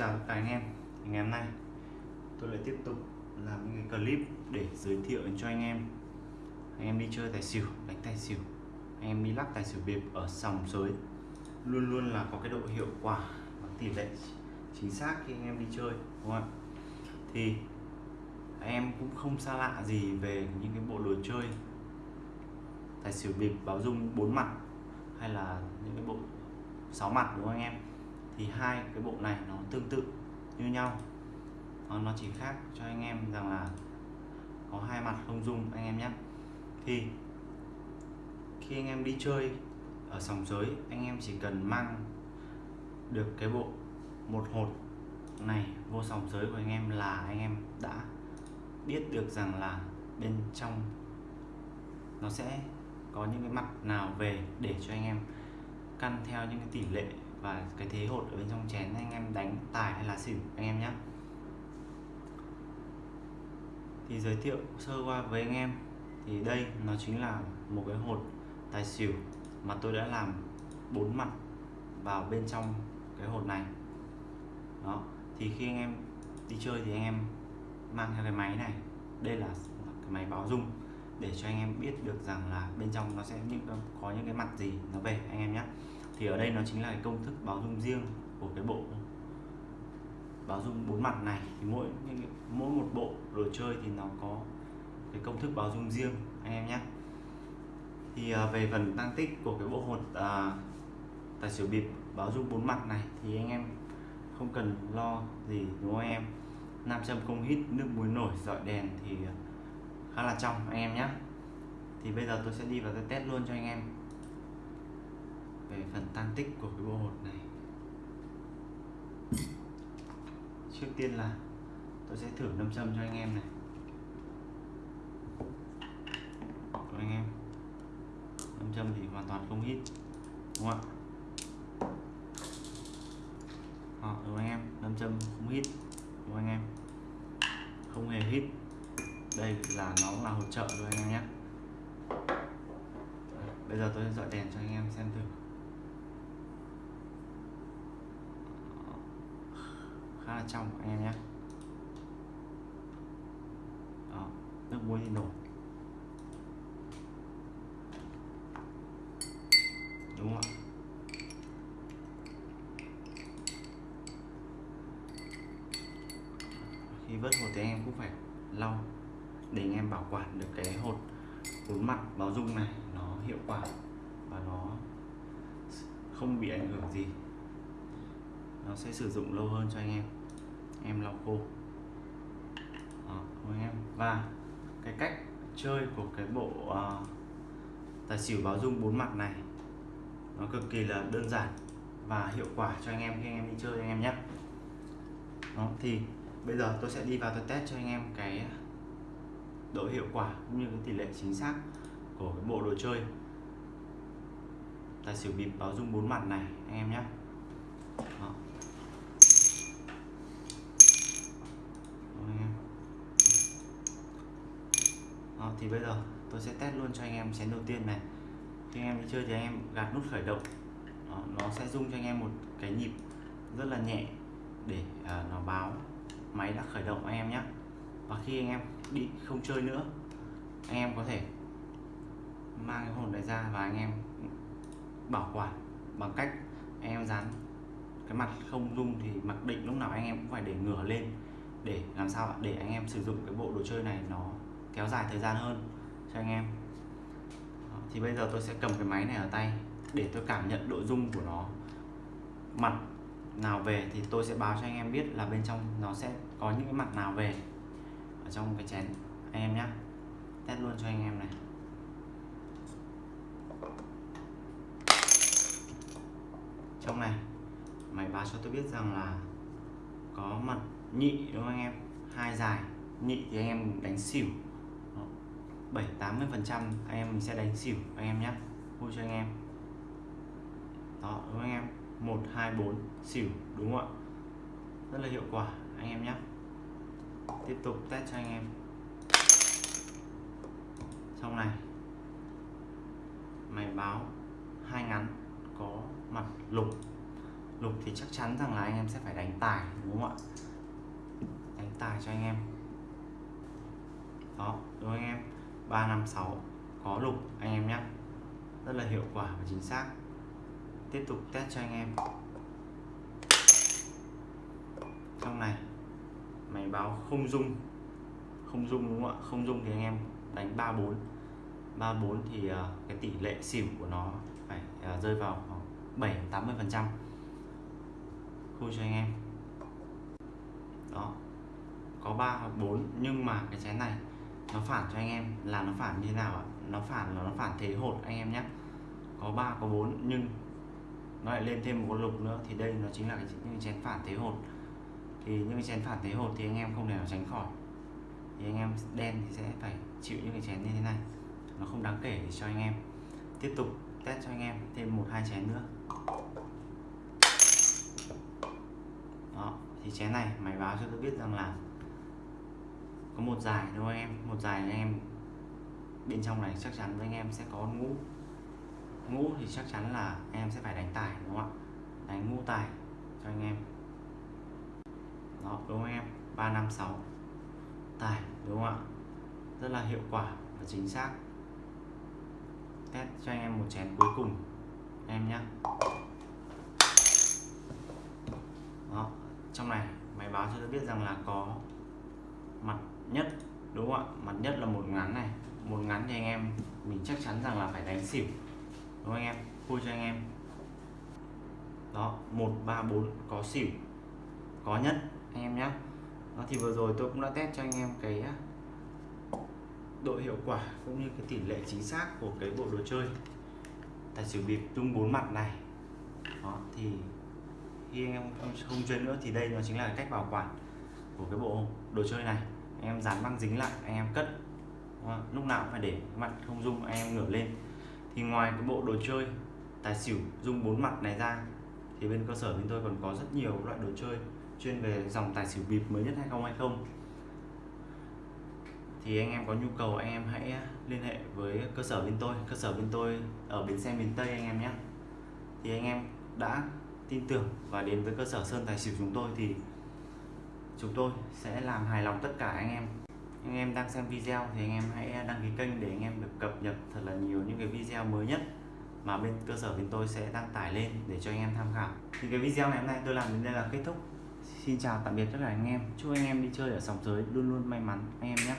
chào tất cả anh em. Thì ngày hôm nay, tôi lại tiếp tục làm những cái clip để giới thiệu cho anh em. Anh em đi chơi tài xỉu, đánh tài xỉu. Anh em đi lắc tài xỉu bịp ở sòng sới. Luôn luôn là có cái độ hiệu quả và tỷ lệ chính xác khi anh em đi chơi, đúng không ạ? Thì anh em cũng không xa lạ gì về những cái bộ đồ chơi, tài xỉu bịp, báo dung bốn mặt hay là những cái bộ sáu mặt, đúng không anh em? Thì hai cái bộ này nó tương tự như nhau. Nó chỉ khác cho anh em rằng là có hai mặt không dung anh em nhé. Thì khi anh em đi chơi ở sòng giới, anh em chỉ cần mang được cái bộ một hột này vô sòng giới của anh em là anh em đã biết được rằng là bên trong nó sẽ có những cái mặt nào về để cho anh em căn theo những cái tỷ lệ và cái thế hột ở bên trong chén anh em đánh tài hay là xỉu, anh em nhé thì giới thiệu sơ qua với anh em. Thì đây nó chính là một cái hột tài xỉu mà tôi đã làm bốn mặt vào bên trong cái hột này. Đó, thì khi anh em đi chơi thì anh em mang theo cái máy này. Đây là cái máy báo dung để cho anh em biết được rằng là bên trong nó sẽ những, có những cái mặt gì nó về, anh em nhé thì ở đây nó chính là cái công thức báo dung riêng của cái bộ báo dung bốn mặt này. Thì mỗi mỗi một bộ đồ chơi thì nó có cái công thức báo dung riêng anh em nhé. Thì à, về phần tăng tích của cái bộ hột à, tài xỉu bịp báo dung bốn mặt này thì anh em không cần lo gì đúng không anh em? Nam châm không hít nước muối nổi dọi đèn thì khá là trong anh em nhé. Thì bây giờ tôi sẽ đi vào tôi test luôn cho anh em về phần tan tích của cái bộ hột này. Trước tiên là tôi sẽ thử nâm châm cho anh em này. Của anh em. Nâm châm thì hoàn toàn không hít, đúng không ạ? Họ đúng anh em. Nâm châm không hít, đúng anh em. Không hề hít. Đây là nó là hỗ trợ rồi anh em nhé. Bây giờ tôi sẽ dọi đèn cho anh em xem thử. Khá là trong anh em nhé. Đó, nước muối thì đúng không ạ? Khi vớt hột thì anh em cũng phải lau để anh em bảo quản được cái hột bốn mặt báo dung này, nó hiệu quả và nó không bị ảnh hưởng gì. Nó sẽ sử dụng lâu hơn cho anh em em lau khô Đó, anh em. Và cái cách chơi của cái bộ uh, tài xỉu báo dung bốn mặt này nó cực kỳ là đơn giản và hiệu quả cho anh em khi anh em đi chơi anh em nhé. Đó, thì bây giờ tôi sẽ đi vào tôi test cho anh em cái độ hiệu quả cũng như cái tỷ lệ chính xác của cái bộ đồ chơi tài xỉu bịp báo dung bốn mặt này anh em nhé. Đó. Đó, thì bây giờ tôi sẽ test luôn cho anh em chén đầu tiên này khi anh em đi chơi thì anh em gạt nút khởi động Đó, nó sẽ rung cho anh em một cái nhịp rất là nhẹ để à, nó báo máy đã khởi động anh em nhé và khi anh em đi không chơi nữa anh em có thể mang cái hồn này ra và anh em bảo quản bằng cách anh em dán cái mặt không rung thì mặc định lúc nào anh em cũng phải để ngửa lên để làm sao để anh em sử dụng cái bộ đồ chơi này nó kéo dài thời gian hơn cho anh em. Thì bây giờ tôi sẽ cầm cái máy này ở tay để tôi cảm nhận độ rung của nó. Mặt nào về thì tôi sẽ báo cho anh em biết là bên trong nó sẽ có những cái mặt nào về ở trong cái chén. Anh em nhé test luôn cho anh em này. Trong này, máy báo cho tôi biết rằng là có mặt nhị đúng không anh em? Hai dài, nhị thì anh em đánh xỉu bảy tám mươi phần trăm anh em mình sẽ đánh xỉu anh em nhé vui cho anh em. Đó, đúng không anh em? Một, hai, bốn, xỉu, đúng không ạ? Rất là hiệu quả, anh em nhé tiếp tục test cho anh em. Trong này. Máy báo hai ngắn, có mặt lục. Lục thì chắc chắn rằng là anh em sẽ phải đánh tài, đúng không ạ? Đánh tài cho anh em. Đó, đúng anh em? Ba năm sáu. Có lục, anh em nhé. Rất là hiệu quả và chính xác. Tiếp tục test cho anh em. Trong này, máy báo không dung không dung đúng không ạ? Không dung thì anh em đánh 34 34 thì à, cái tỷ lệ xỉu của nó phải à, rơi vào khoảng 7 80 phần trăm. Khui cho anh em. Đó. Có 3 hoặc 4 nhưng mà cái chén này nó phản cho anh em. Là nó phản như thế nào ạ? Nó phản là nó phản thế hột anh em nhé có 3 có 4 nhưng nó lại lên thêm một con lục nữa. Thì đây nó chính là cái, những cái chén phản thế hột. Thì những cái chén phản thế hột thì anh em không thể nào tránh khỏi. Thì anh em đen thì sẽ phải chịu những cái chén như thế này. Nó không đáng kể thì cho anh em. Tiếp tục test cho anh em thêm một hai chén nữa. Đó thì chén này máy báo cho tôi biết rằng là có một dài đúng không anh em. Một dài anh em bên trong này chắc chắn với anh em sẽ có ngũ. Ngũ thì chắc chắn là anh em sẽ phải đánh tài, đúng không ạ? Đánh ngũ tài cho anh em. Đó, đúng không anh em? Ba năm sáu. Tài, đúng không ạ? Rất là hiệu quả và chính xác. Test cho anh em một chén cuối cùng, em nhé đó, trong này máy báo cho tôi biết rằng là có mặt nhất đúng không ạ? Mặt nhất là một ngắn này. Một ngắn thì anh em mình chắc chắn rằng là phải đánh xỉu. Đúng không anh em? Khui cho anh em. Đó một ba bốn có xỉu. Có nhất anh em nhé đó thì vừa rồi tôi cũng đã test cho anh em cái độ hiệu quả cũng như cái tỷ lệ chính xác của cái bộ đồ chơi. Tài xỉu bịp tung bốn mặt này. Đó thì khi anh em không, không chơi nữa thì đây nó chính là cách bảo quản của cái bộ đồ chơi này anh em dán băng dính lại, anh em cất. Lúc nào cũng phải để mặt không dung anh em ngửa lên. Thì ngoài cái bộ đồ chơi, tài xỉu dung bốn mặt này ra, thì bên cơ sở bên tôi còn có rất nhiều loại đồ chơi chuyên về dòng tài xỉu bịp mới nhất 2020 thì anh em có nhu cầu, anh em hãy liên hệ với cơ sở bên tôi. Cơ sở bên tôi ở bến xe miền Tây anh em nhé. Thì anh em đã tin tưởng và đến với cơ sở Sơn Tài Xỉu chúng tôi thì chúng tôi sẽ làm hài lòng tất cả anh em. Anh em đang xem video thì anh em hãy đăng ký kênh để anh em được cập nhật thật là nhiều những cái video mới nhất mà bên cơ sở bên tôi sẽ đăng tải lên để cho anh em tham khảo. Thì cái video ngày hôm nay tôi làm đến đây là kết thúc. Xin chào tạm biệt tất cả anh em. Chúc anh em đi chơi ở sòng giới luôn luôn may mắn, anh em nhé.